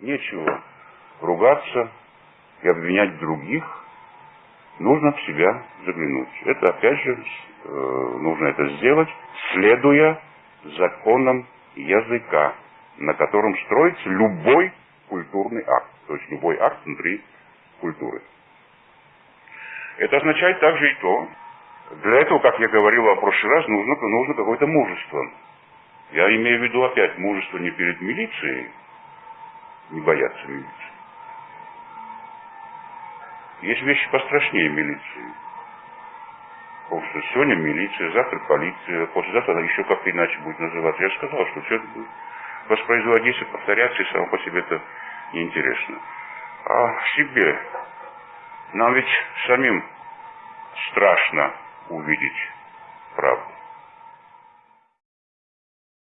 Нечего ругаться и обвинять других. Нужно в себя заглянуть. Это, опять же, э, нужно это сделать, следуя законам языка, на котором строится любой культурный акт, то есть любой акт внутри культуры. Это означает также и то, для этого, как я говорил в прошлый раз, нужно, нужно какое-то мужество. Я имею в виду опять мужество не перед милицией, не бояться милиции. Есть вещи пострашнее милиции. Потому что сегодня милиция, завтра полиция, послезавтра она еще как-то иначе будет называться. Я сказал, что все это будет воспроизводиться, повторяться, и само по себе это неинтересно. А себе, нам ведь самим страшно увидеть.